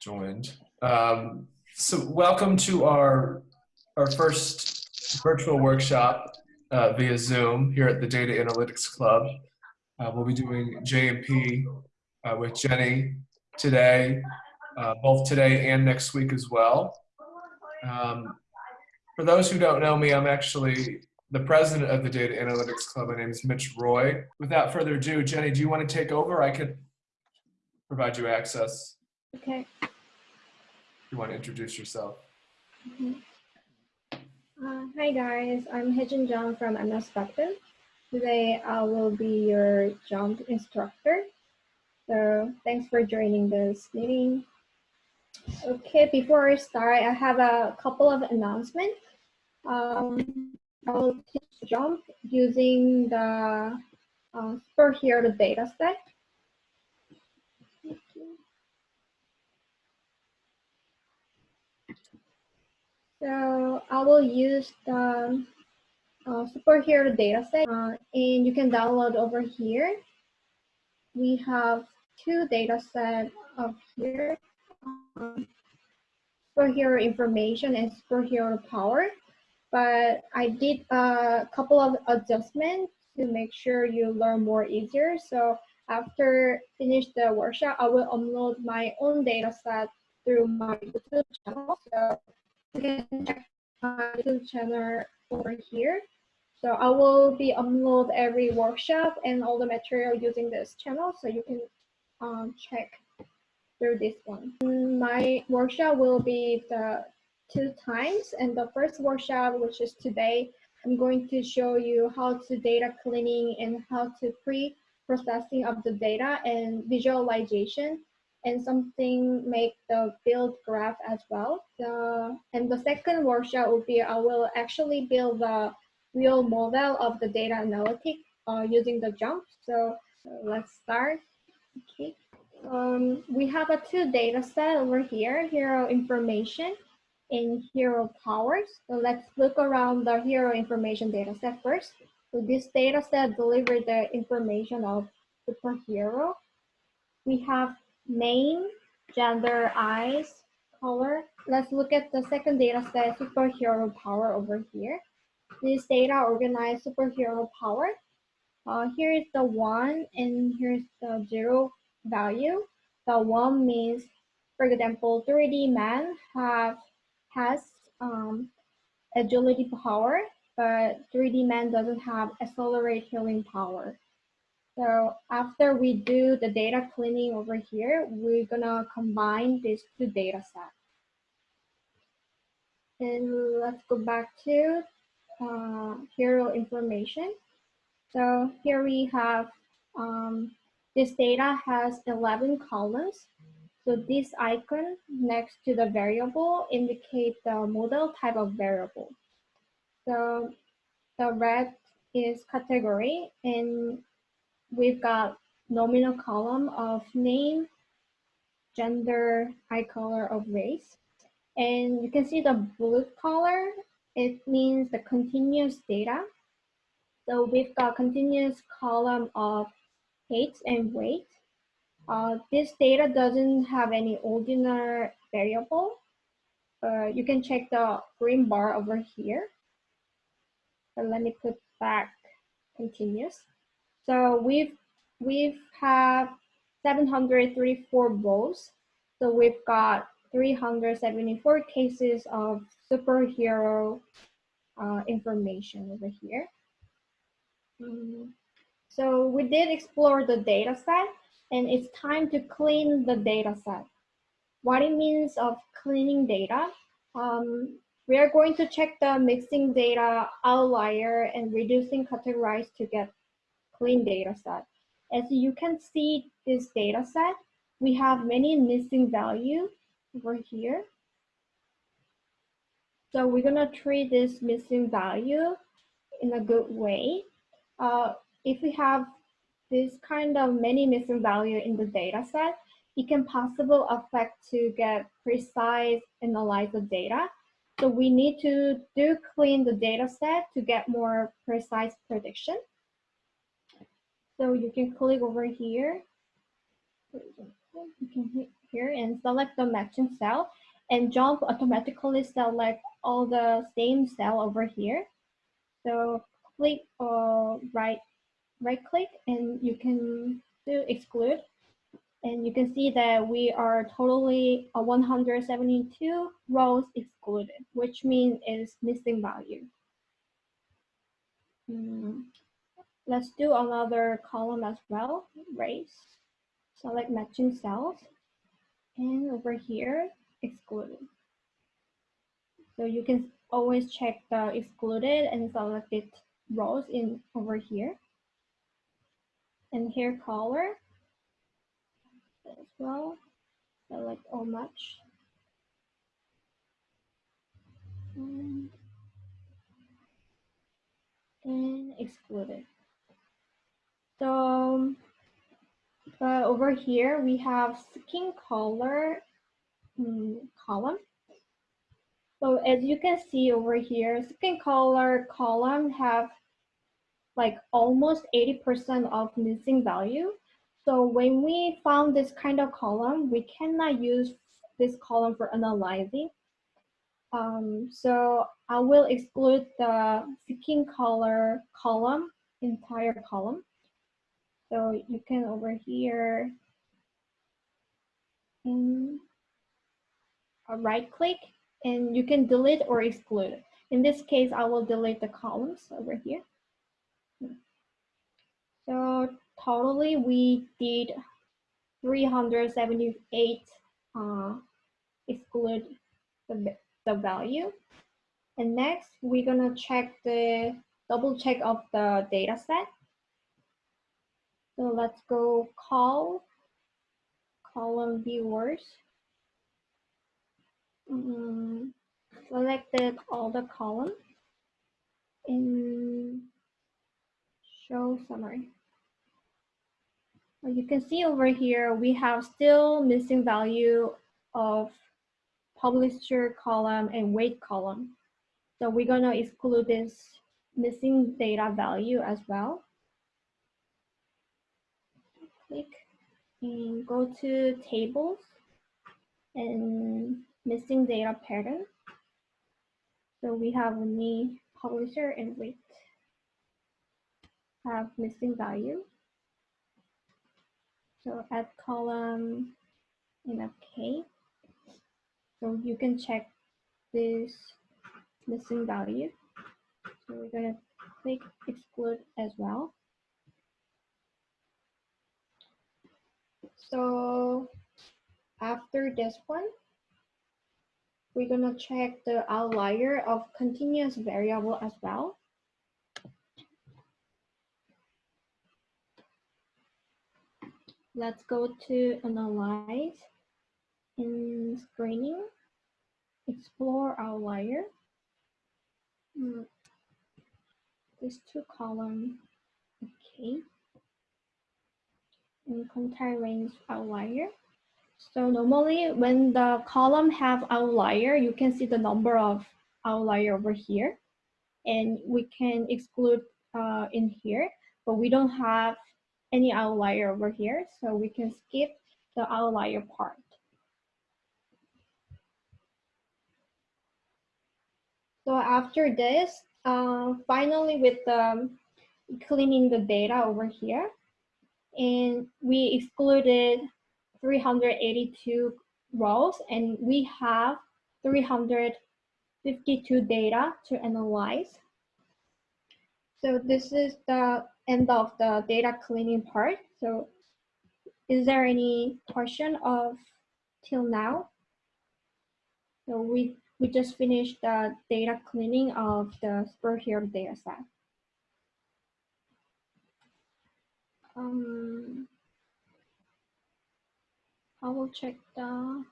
joined. Um, so welcome to our, our first virtual workshop uh, via Zoom here at the Data Analytics Club. Uh, we'll be doing JMP uh, with Jenny today, uh, both today and next week as well. Um, for those who don't know me, I'm actually the president of the Data Analytics Club. My name is Mitch Roy. Without further ado, Jenny, do you want to take over? I could provide you access. Okay. You want to introduce yourself? Mhm. Uh, hi guys, I'm Hejin Jung from MS Button. Today I will be your JMP instructor. So thanks for joining this meeting. Okay, before I start, I have a couple of announcements. Um, I will teach JMP using the uh, superhero dataset. So I will use the uh, superhero dataset uh, and you can download over here. We have two datasets up here. Um, superhero information and superhero power. But I did a couple of adjustments to make sure you learn more easier. So after finish the workshop, I will upload my own dataset through my YouTube channel. So can check my channel over here. So I will be upload every workshop and all the material using this channel, so you can um, check through this one. My workshop will be the two times, and the first workshop, which is today, I'm going to show you how to data cleaning and how to pre-processing of the data and visualization and something make the build graph as well. The, and the second workshop will be I will actually build the real model of the data analytic uh, using the JMP. So let's start. Okay. Um, we have a two data set over here, hero information and hero powers. So let's look around the hero information data set first. So this data set delivers the information of superhero. We have name, gender, eyes, color. Let's look at the second data set, superhero power over here. This data organized superhero power. Uh, here is the one and here's the zero value. The one means, for example, 3D man have has um, agility power, but 3D man doesn't have accelerate healing power. So after we do the data cleaning over here, we're gonna combine these two data sets. And let's go back to uh, hero information. So here we have, um, this data has 11 columns. So this icon next to the variable indicate the model type of variable. So the red is category and we've got nominal column of name, gender, eye color of race. And you can see the blue color, it means the continuous data. So we've got continuous column of height and weight. Uh, this data doesn't have any ordinal variable. Uh, you can check the green bar over here. So let me put back continuous. So we've we've have 734 votes. So we've got 374 cases of superhero uh, information over here. Um, so we did explore the data set and it's time to clean the data set. What it means of cleaning data, um, we are going to check the missing data outlier and reducing categorize to get clean data set. As you can see this data set, we have many missing value over here. So we're gonna treat this missing value in a good way. Uh, if we have this kind of many missing value in the data set, it can possibly affect to get precise analyze the data. So we need to do clean the data set to get more precise prediction. So you can click over here. You can hit here and select the matching cell and JMP automatically select all the same cell over here. So click or right right click and you can do exclude and you can see that we are totally uh, 172 rows excluded, which means it's missing value. Hmm. Let's do another column as well, race. Select matching cells. And over here, excluded. So you can always check the excluded and selected rows in over here. And here color as well. Select all match. And, and excluded. So uh, over here we have skin color um, column. So as you can see over here, skin color column have like almost 80% of missing value. So when we found this kind of column, we cannot use this column for analyzing. Um, so I will exclude the skin color column, entire column. So you can over here right click and you can delete or exclude. In this case, I will delete the columns over here. So totally we did 378 uh, exclude the, the value. And next, we're gonna check the double check of the data set. So let's go call column viewers. Um, selected all the columns in show summary. You can see over here, we have still missing value of publisher column and weight column. So we're gonna exclude this missing data value as well click and go to tables and missing data pattern. So we have only publisher and weight have missing value. So add column in OK. So you can check this missing value. So we're going to click exclude as well. So after this one, we're gonna check the outlier of continuous variable as well. Let's go to analyze in screening, explore outlier. Hmm. This two column, okay and contain range outlier. So normally when the column have outlier, you can see the number of outlier over here. And we can exclude uh, in here, but we don't have any outlier over here. So we can skip the outlier part. So after this, uh, finally with the cleaning the data over here, and we excluded 382 rows and we have 352 data to analyze. So this is the end of the data cleaning part. So is there any question of till now? So we, we just finished the data cleaning of the superhero data set. Um, I will check the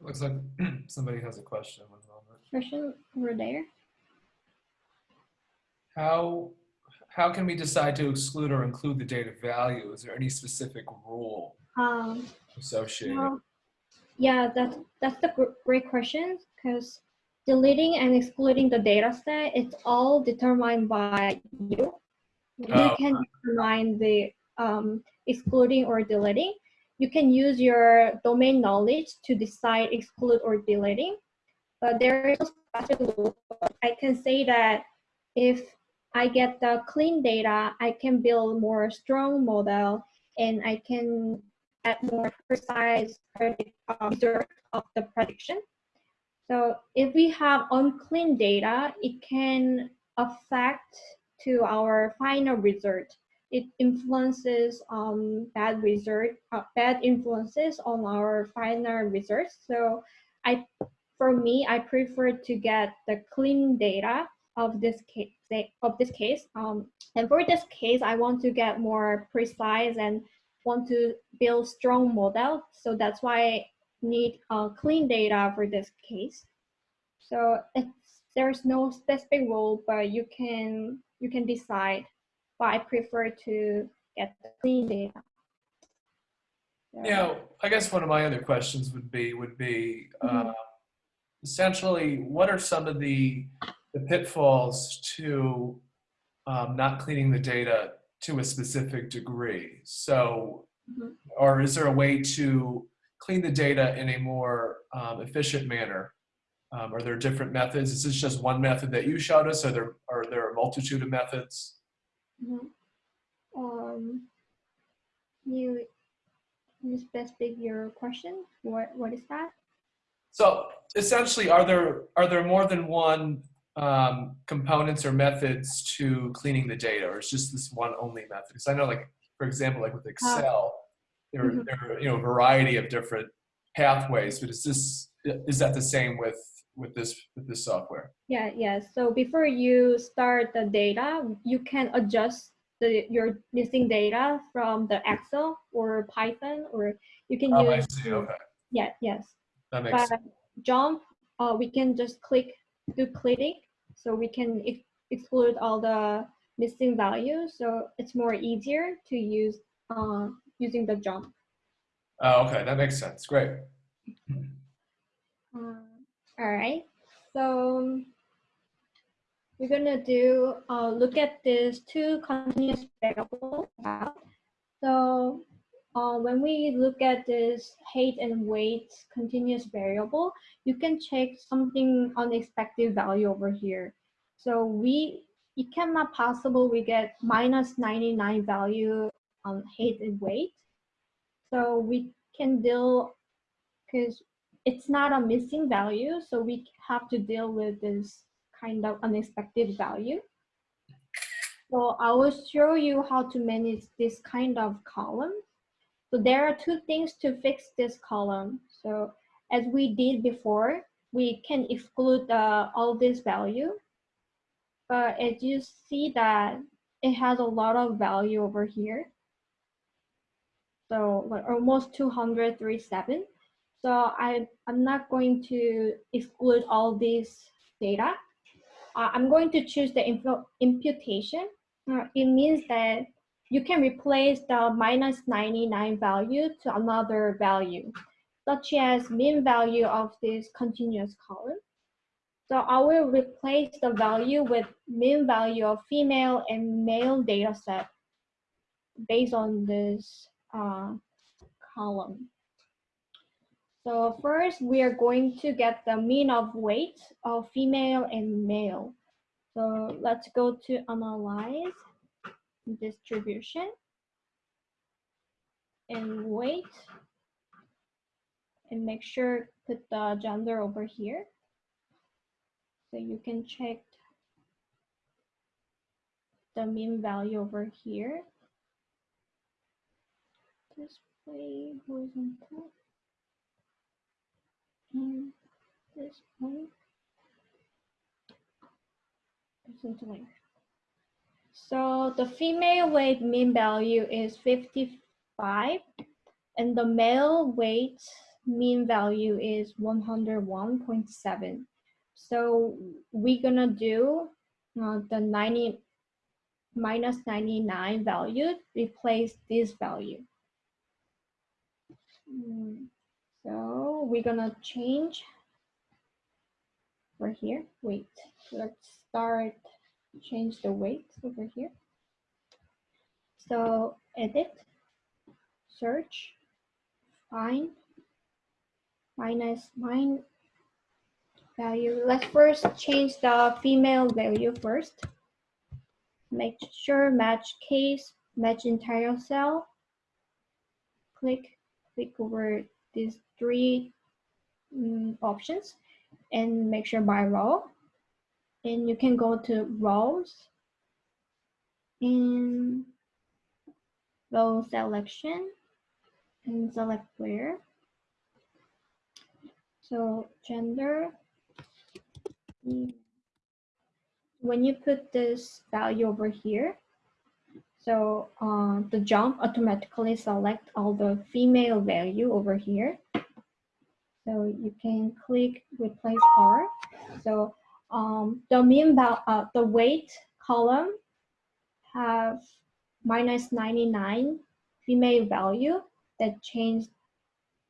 Looks like somebody has a question. One moment. question over there. How how can we decide to exclude or include the data value? Is there any specific rule Um, associated? well, yeah, that's that's the great question because deleting and excluding the data set, it's all determined by you. You Oh. can determine the um, excluding or deleting. you can use your domain knowledge to decide exclude or deleting. But there is no specific rule. I can say that if I get the clean data, I can build more strong model and I can add more precise predict, uh, of the prediction. So if we have unclean data, it can affect to our final result. It influences um, bad result, uh, bad influences on our final results. So I, for me, I prefer to get the clean data of this case. Of this case, um, and for this case, I want to get more precise and want to build strong model. So that's why I need uh, clean data for this case. So there's no specific rule, but you can you can decide. But I prefer to get clean data. Yeah, I guess one of my other questions would be would be Mhm. uh, essentially what are some of the the pitfalls to um, not cleaning the data to a specific degree? So, Mhm. or is there a way to clean the data in a more um, efficient manner? Um, are there different methods? Is this just one method that you showed us? Are there are there a multitude of methods? Mhm. Um, you you specific your question. What what is that? So essentially, are there are there more than one um, components or methods to cleaning the data, or is just this one only method? Because I know, like for example, like with Excel, there mhm. there are you know a variety of different pathways. But is this is that the same with with this with this software? Yeah, yeah. So before you start the data, you can adjust the your missing data from the Excel or Python, or you can Oh, I use see. Okay, yeah, yes. that makes But sense. JMP, uh, we can just click do click, so we can ex exclude all the missing values. So it's more easier to use uh, using the JMP. Oh, okay, that makes sense. Great. Uh, all right, so we're gonna do uh, look at this two continuous variable. So uh, when we look at this height and weight continuous variable, you can check something unexpected value over here. So we it cannot possible we get minus 99 value on height and weight. So we can deal because it's not a missing value, so we have to deal with this kind of unexpected value. So I will show you how to manage this kind of column. So there are two things to fix this column. So as we did before, we can exclude uh, all this value. But as you see that it has a lot of value over here. So like almost 237. So I, I'm not going to exclude all this data. Uh, I'm going to choose the imputation. Uh, it means that you can replace the minus 99 value to another value, such as mean value of this continuous column. So I will replace the value with mean value of female and male data set based on this uh, column. So first, we are going to get the mean of weight of female and male. So let's go to analyze distribution and weight and make sure put the gender over here. So you can check the mean value over here. Display horizontal display horizontally. So the female weight mean value is 55 and the male weight mean value is 101.7. So we're gonna do uh, the 90 minus 99 value, replace this value. Mm, So we're gonna change over here. Wait, let's start change the weight over here. So edit, search, find, Minus mine value. Let's first change the female value first. Make sure match case, match entire cell. Click, click over these three mm, options and make sure by row. And you can go to rows in row selection and select where. So gender, when you put this value over here, so uh, the JMP automatically select all the female value over here. So you can click replace R. So um, the mean uh, the weight column have minus 99 female value that changed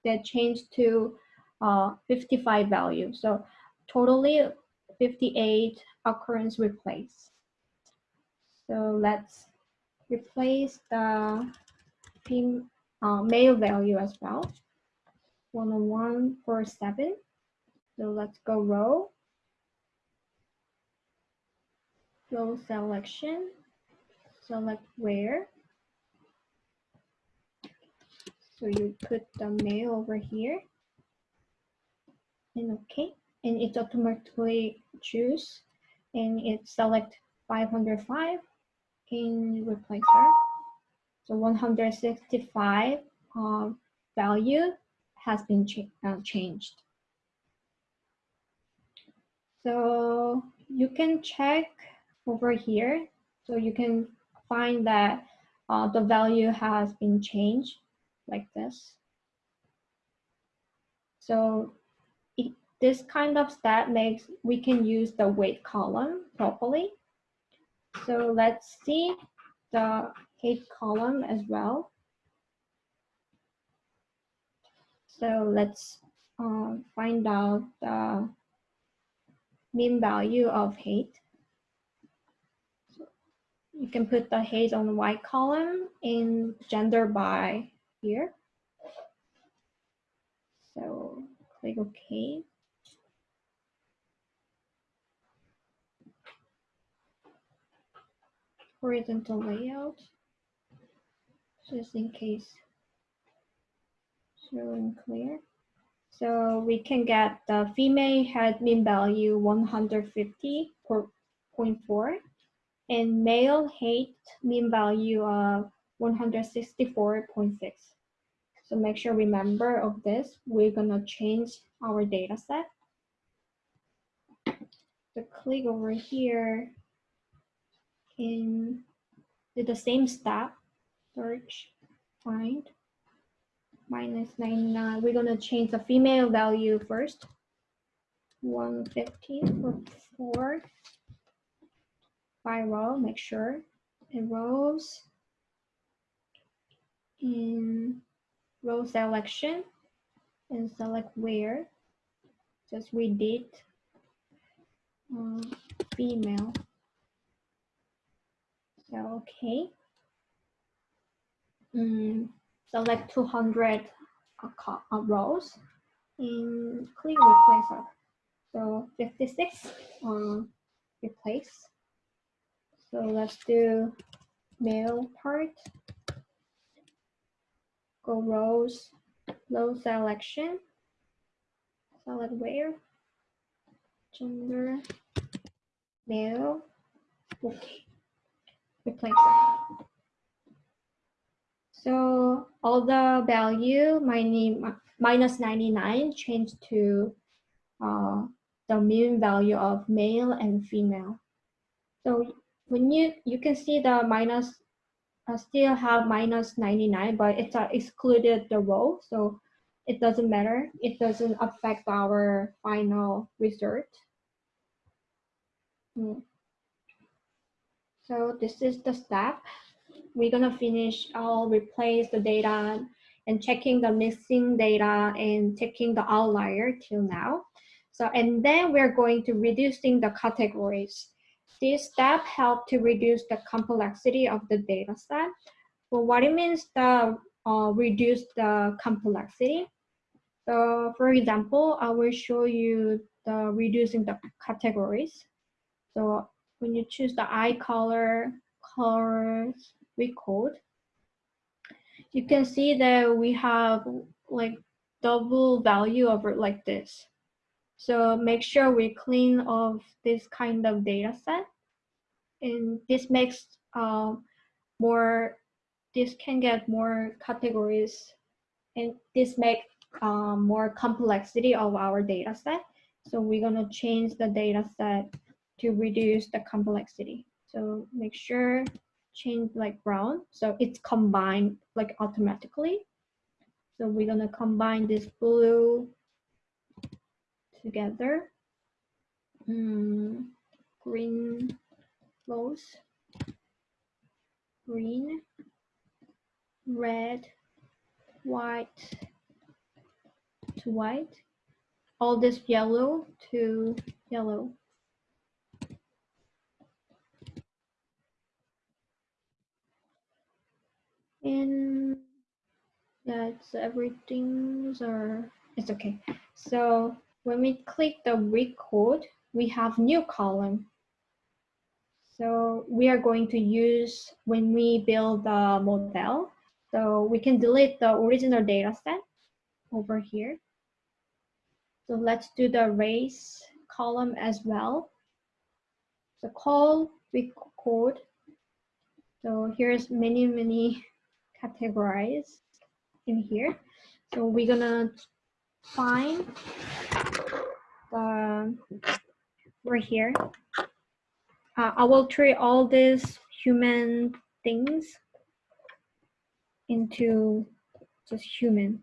that changed to uh, 55 value. So totally 58 occurrence replace. So let's replace the uh, male value as well. 10147. So let's go row. Row selection. Select where. So you put the mail over here. And okay. And it automatically choose. And it select 505 in replacer. So 165 uh, value has been ch uh, changed. So you can check over here. So you can find that uh, the value has been changed like this. So it, this kind of stat makes we can use the weight column properly. So let's see the height column as well. So let's uh, find out the mean value of height. So you can put the height on the y column in gender by here. So click OK. Horizontal layout, just in case showing clear. So we can get the female had mean value 150.4 and male height mean value uh, of 164.6. So make sure remember of this. We're gonna change our data set. So click over here in do the same step, search, find, minus 99. We're gonna change the female value first. 150 for four. By row, make sure it rows in row selection and select where. Just read um, female. So okay. Mm, select 200 uh, uh, rows and click replace. So 56 um, replace. So let's do male part. Go rows, row selection. Select where, gender, male, okay, replace it. So all the value minus 99 changed to uh, the mean value of male and female. So when you, you can see the minus, uh, still have minus 99, but it's uh, excluded the row. So it doesn't matter. It doesn't affect our final result. Mm. So this is the step we're gonna finish I'll replace the data and checking the missing data and checking the outlier till now. So, and then we're going to reducing the categories. This step help to reduce the complexity of the data set. Well, what it means the uh, reduce the complexity. So for example, I will show you the reducing the categories. So when you choose the eye color, colors, we code, you can see that we have like double value it like this. So make sure we clean of this kind of data set. And this makes uh, more, this can get more categories and this make um, more complexity of our data set. So we're gonna change the data set to reduce the complexity. So make sure change like brown. So it's combined like automatically. So we're gonna combine this blue together. Mm, green rose, green, red, white to white, all this yellow to yellow. And yeah, it's everything's are it's okay. So when we click the recode, we have new column. So we are going to use when we build the model. So we can delete the original data set over here. So let's do the race column as well. So call recode. So here's many, many categories in here. So we're gonna find the right here. Uh, I will treat all these human things into just human.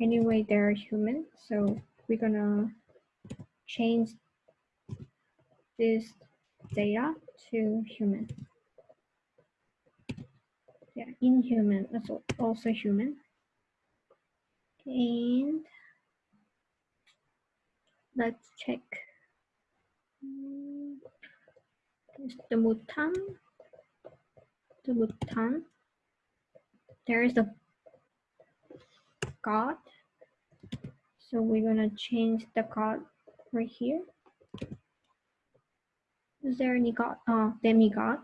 Anyway, they're human, so we're gonna change this data to human yeah, inhuman, also, also human. And let's check. Mm, the mutant, the mutant. There is a god. So we're gonna change the god right here. Is there any god? Oh, demigod.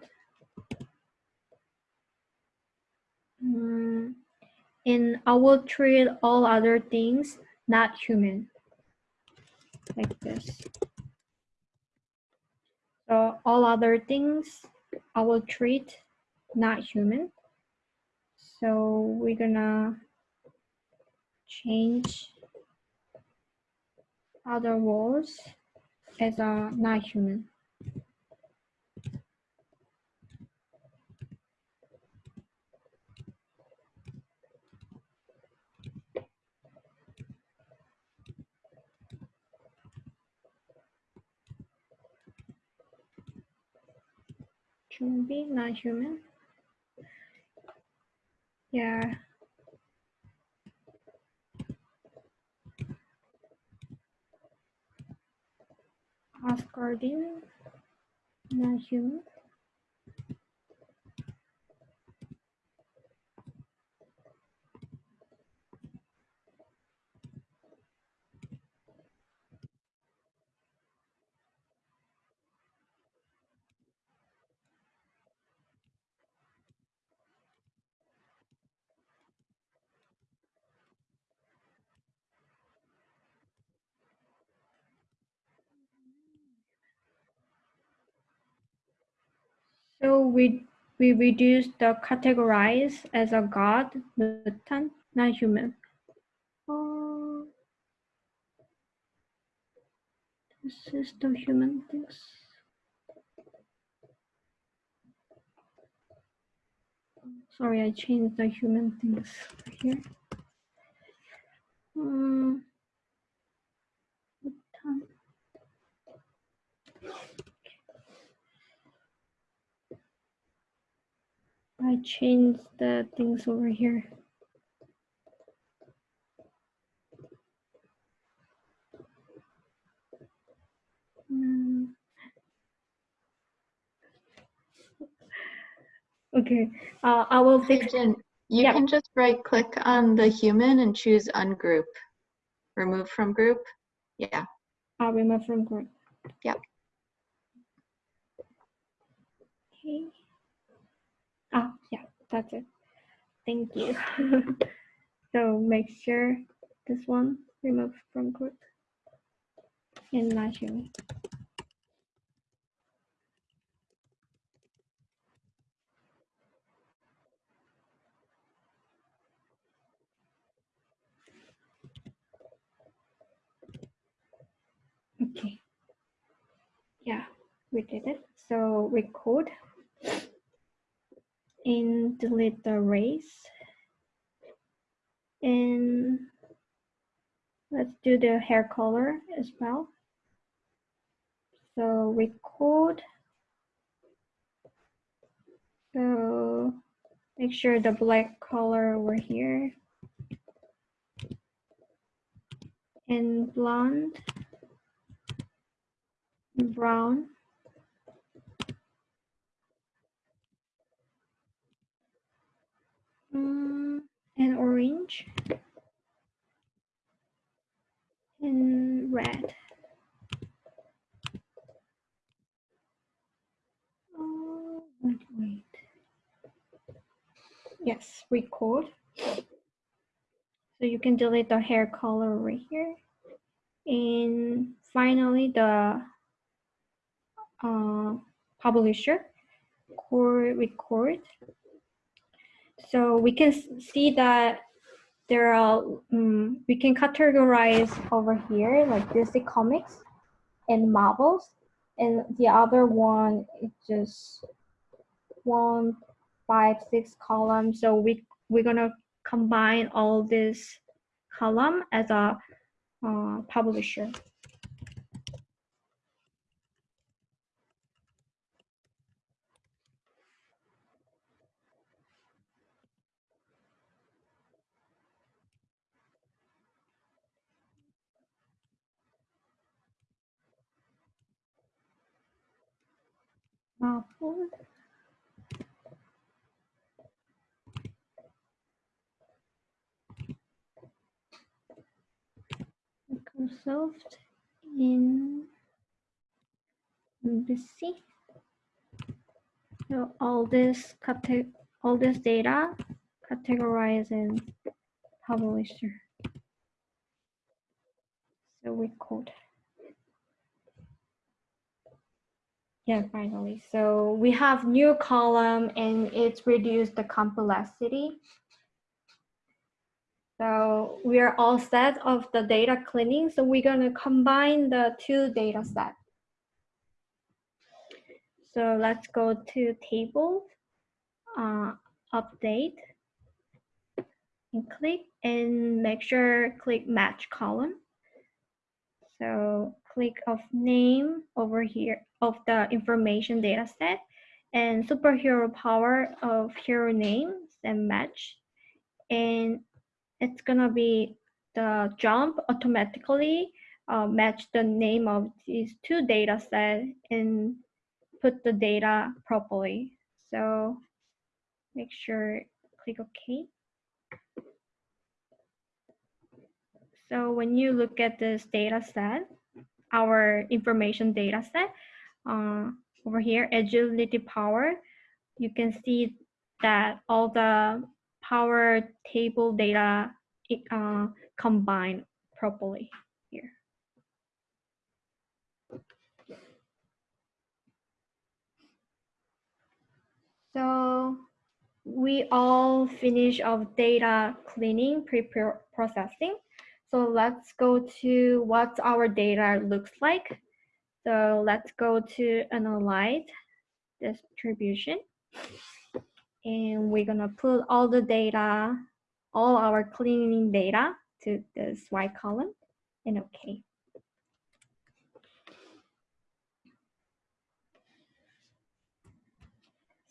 Mm, and I will treat all other things not human, like this. So all other things I will treat not human. So we're gonna change other words as a not human. Human being, not human. Yeah. Asgardian, not human. So we we reduce the categorize as a god, mutant, not human. Oh, this is the human things. Sorry, I changed the human things here. Um, mutant. I changed the things over here. Mm. Okay, uh, I will fix. Jen, You Yeah. can just right click on the human and choose ungroup. Remove from group. Yeah. I'll remove from group. Yep. Okay. Ah, yeah, that's it. Thank you. so make sure this one remove from group and not human. Okay. Yeah, we did it. So recode and delete the race. And let's do the hair color as well. So recode. So make sure the black color over here. And blonde brown mm, and orange and red. Oh, wait, wait. Yes, recode. So you can delete the hair color right here. And finally, the uh, publisher core recode. So we can see that there are, um, we can categorize over here like DC Comics and Marvels. And the other one is just one, five, six columns. So we, we're gonna combine all this column as a uh, publisher. Marvel. Microsoft in BC. So all this all this data categorized in publisher. So we code. Yeah, finally. So we have new column and it's reduced the complexity. So we are all set of the data cleaning. So we're gonna combine the two data sets. So let's go to table, uh, update, and click and make sure click match column. So click of name over here of the information data set and superhero power of hero names and match. And it's gonna be the JMP automatically uh, match the name of these two data set and put the data properly. So make sure click OK. So when you look at this data set, our information data set, uh, over here, agility power, you can see that all the power table data uh, combined properly here. So we all finish of data cleaning, pre-processing. So let's go to what our data looks like. So let's go to analyze distribution. And we're gonna put all the data, all our cleaning data to this white column and okay.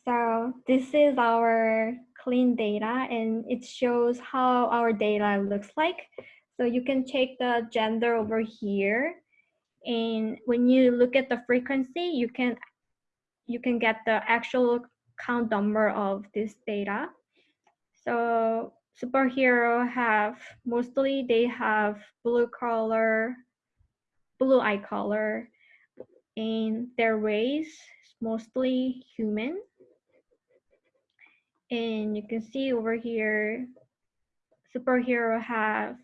So this is our clean data and it shows how our data looks like. So you can check the gender over here. And when you look at the frequency, you can you can get the actual count number of this data. So superhero have mostly they have blue color, blue eye color, and their race mostly human. And you can see over here, superhero have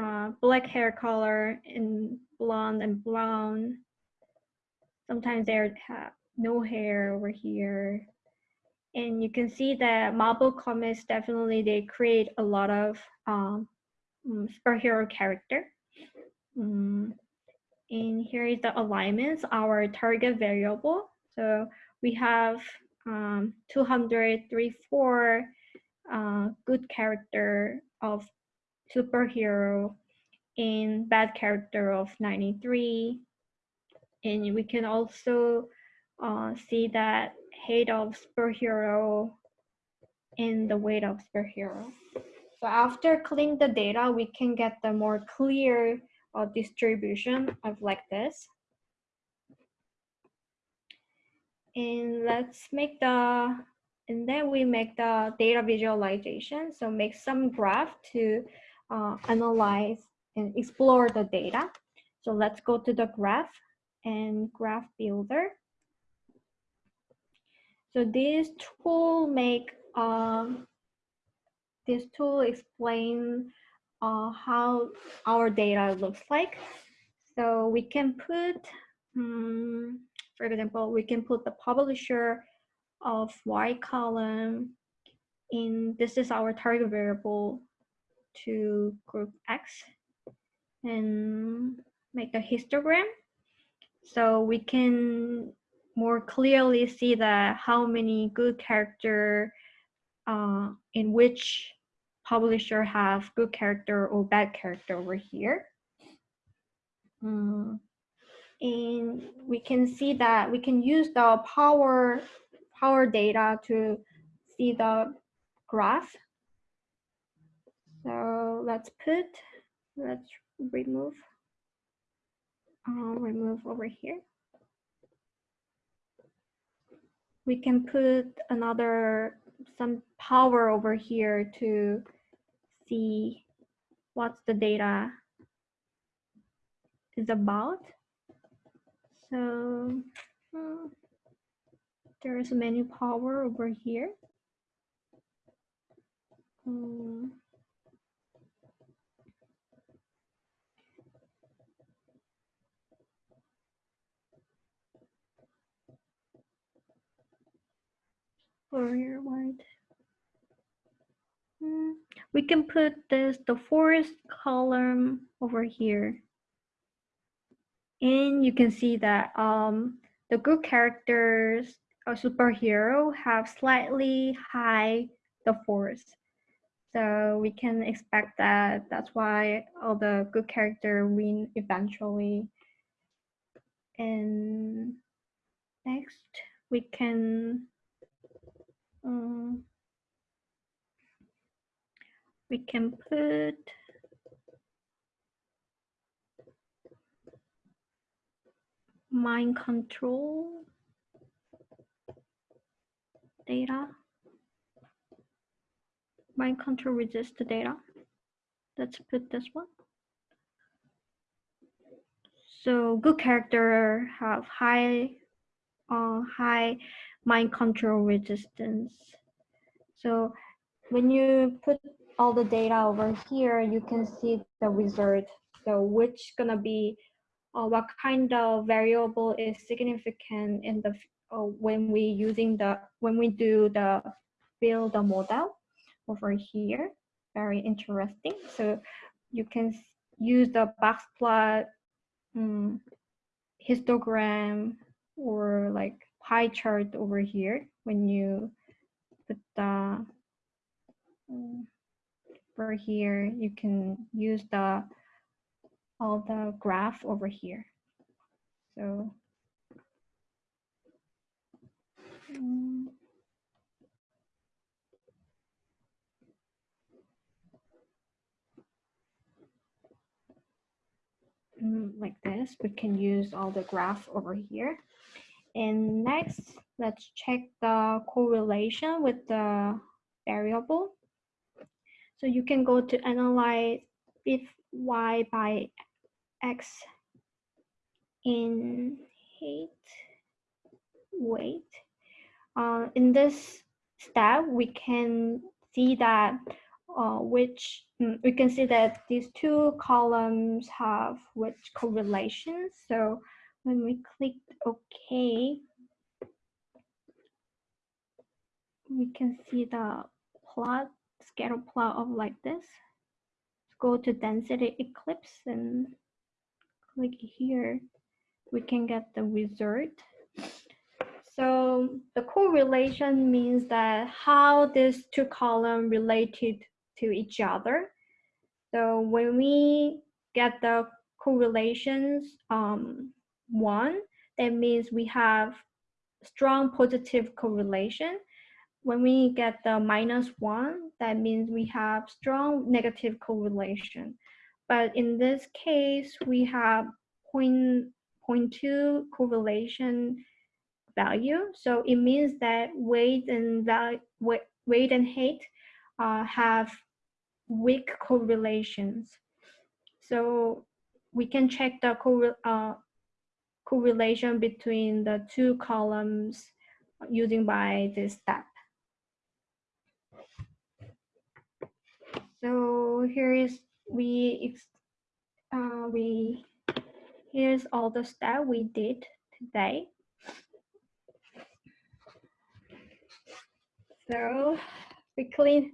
uh, black hair color and blonde and brown. Sometimes they have no hair over here. And you can see that Marvel Comics definitely they create a lot of um, mm, superhero character. Mm, And here is the alignments, our target variable. So we have um, 234 uh, good character of superhero and bad character of 93. And we can also uh, see that hate of superhero and the weight of superhero. So after cleaning the data, we can get the more clear uh, distribution of like this. And let's make the, and then we make the data visualization. So make some graph to uh, analyze and explore the data. So let's go to the graph and graph builder. So this tool make um, this tool explain uh, how our data looks like. So we can put, um, for example, we can put the publisher of Y column in, this is our target variable to group X and make a histogram. So we can more clearly see that how many good character uh, in which publisher have good character or bad character over here. Mm. And we can see that we can use the power power data to see the graph. So let's put, let's remove, uh, remove over here. We can put another, some power over here to see what's the data is about. So uh, there is many power over here. Um, Fourier wide. Hmm, We can put this, the forest column over here. And you can see that um, the good characters, a superhero, have slightly high the force. So we can expect that that's why all the good character win eventually. And next, we can um, we can put mind control data. Mind control resist data. Let's put this one. So good character have high, uh, high mind control resistance. So when you put all the data over here, you can see the result. So which gonna be, uh, what kind of variable is significant in the, uh, when we using the, when we do the build the model over here. Very interesting. So you can use the box plot, um, histogram, or like pie chart over here when you put the um, over here you can use the all the graph over here so um, like this we can use all the graph over here and next, let's check the correlation with the variable. So you can go to analyze if y by x in height, weight. Uh, in this step, we can see that uh, which mm, we can see that these two columns have which correlations. So when we click OK, we can see the plot, scatter plot of like this. Go to density ellipse and click here. We can get the result. So the correlation means that how these two columns related to each other. So when we get the correlations um, one, that means we have strong positive correlation. When we get the minus one, that means we have strong negative correlation. But in this case, we have point, 0.2 correlation value. So it means that weight and value, weight and height uh, have weak correlations. So we can check the correl uh, correlation between the two columns using by this step. So here is we uh, we here's all the stuff we did today. So we clean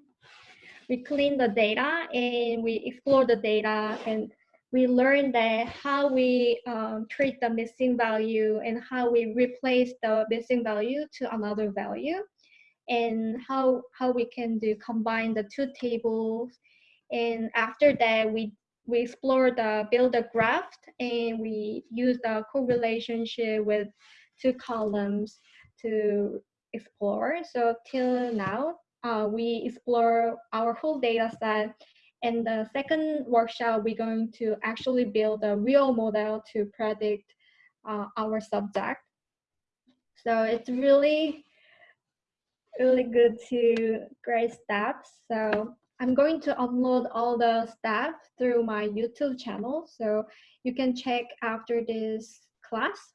we clean the data and we explore the data and we learn that how we um, treat the missing value and how we replace the missing value to another value and how how we can do combine the two tables and after that we we explore the build a graph and we use the correlationship with two columns to explore so till now uh, we explore our whole data set And the second workshop, we're going to actually build a real model to predict uh, our subject. So it's really, really good to great steps. So I'm going to upload all the stuff through my YouTube channel. So you can check after this class.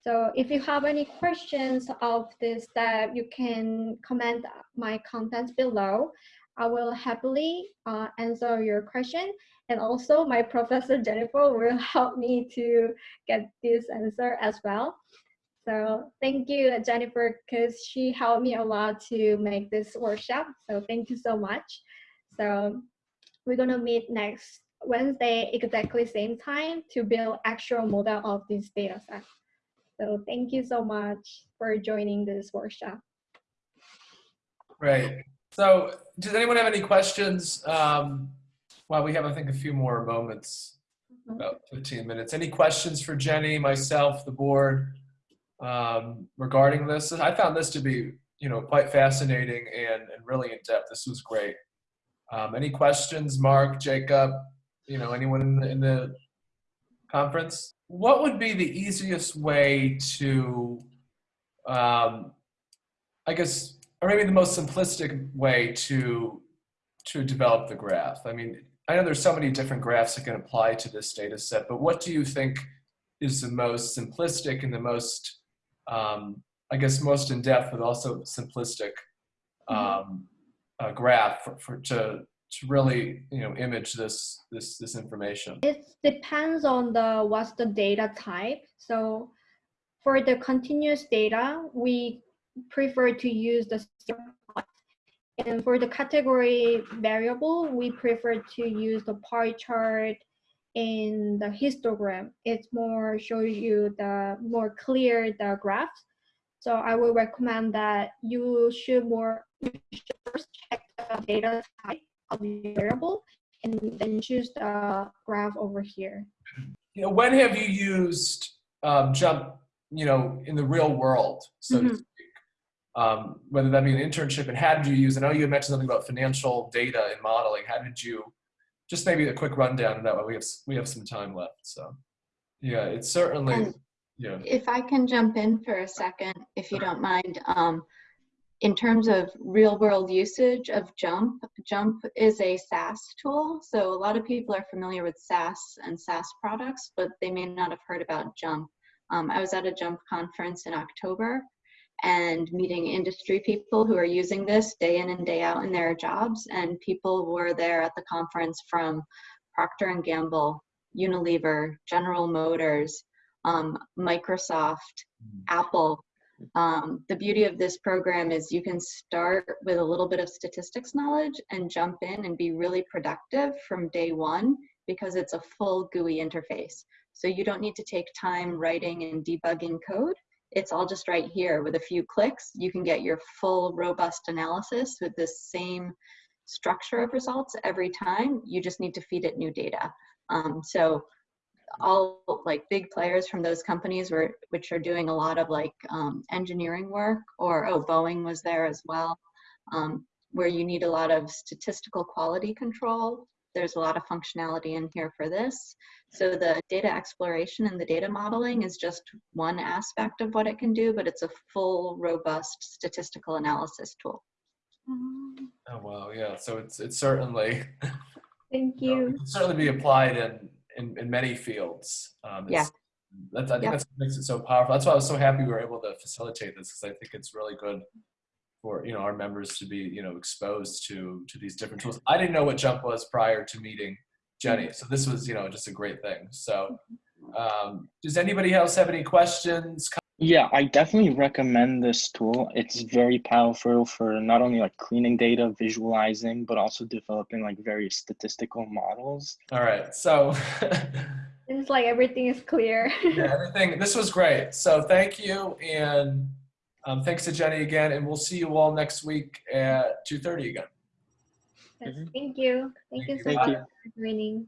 So if you have any questions of this step, you can comment my contents below. I will happily uh, answer your question. And also my professor Jennifer will help me to get this answer as well. So thank you, Jennifer, because she helped me a lot to make this workshop. So thank you so much. So we're gonna meet next Wednesday, exactly same time to build actual model of this data set. So thank you so much for joining this workshop. Right. So does anyone have any questions? Um, well, we have, I think, a few more moments, about 15 minutes. Any questions for Jenny, myself, the board um, regarding this? I found this to be, you know, quite fascinating and, and really in depth. This was great. Um, any questions, Mark, Jacob, you know, anyone in the, in the conference? What would be the easiest way to, um, I guess, or maybe the most simplistic way to to develop the graph? I mean, I know there's so many different graphs that can apply to this data set, but what do you think is the most simplistic and the most, um, I guess, most in depth, but also simplistic mm-hmm. um, uh, graph for, for to to really you know image this this this information? It depends on the what's the data type. So for the continuous data, we prefer to use the. And for the category variable, we prefer to use the pie chart and the histogram. It's more show you the more clear the graphs. So I would recommend that you should more the data type of the variable and then choose the graph over here. You know, when have you used um, JMP, you know, in the real world, so mm -hmm. to mm-hmm um, whether that be an internship, and how did you use, I know you had mentioned something about financial data and modeling. How did you, just maybe a quick rundown of that way we have, we have some time left. So yeah, it's certainly, and yeah. If I can jump in for a second, if you don't mind. Um, in terms of real world usage of JMP, JMP is a SAS tool. So a lot of people are familiar with SAS and SAS products, but they may not have heard about JMP. Um, I was at a JMP conference in October and meeting industry people who are using this day in and day out in their jobs. And people were there at the conference from Procter and Gamble, Unilever, General Motors, um, Microsoft, Apple. Um, the beauty of this program is you can start with a little bit of statistics knowledge and jump in and be really productive from day one because it's a full GUI interface. So you don't need to take time writing and debugging code. It's all just right here with a few clicks. You can get your full robust analysis with the same structure of results every time. You just need to feed it new data. Um, so all like big players from those companies were which are doing a lot of like um, engineering work or oh boeing was there as well um, where you need a lot of statistical quality control. There's a lot of functionality in here for this. So the data exploration and the data modeling is just one aspect of what it can do but it's a full robust statistical analysis tool. Um, Oh wow, yeah. So it's it's certainly Thank you. know, it can certainly be applied in in, in many fields. Um, Yeah. That's, I think Yeah. that's what makes it so powerful. That's why I was so happy we were able to facilitate this because I think it's really good for you know our members to be you know exposed to to these different tools. I didn't know what JMP was prior to meeting Jenny, so this was you know just a great thing. So, um, does anybody else have any questions? Yeah, I definitely recommend this tool. It's very powerful for not only like cleaning data, visualizing, but also developing like various statistical models. All right, so It's like everything is clear. yeah, everything. This was great. So thank you, and um, thanks to Jenny again, and we'll see you all next week at two thirty again. Yes, Mhm. Thank you. Thank you so Thank much you. for joining.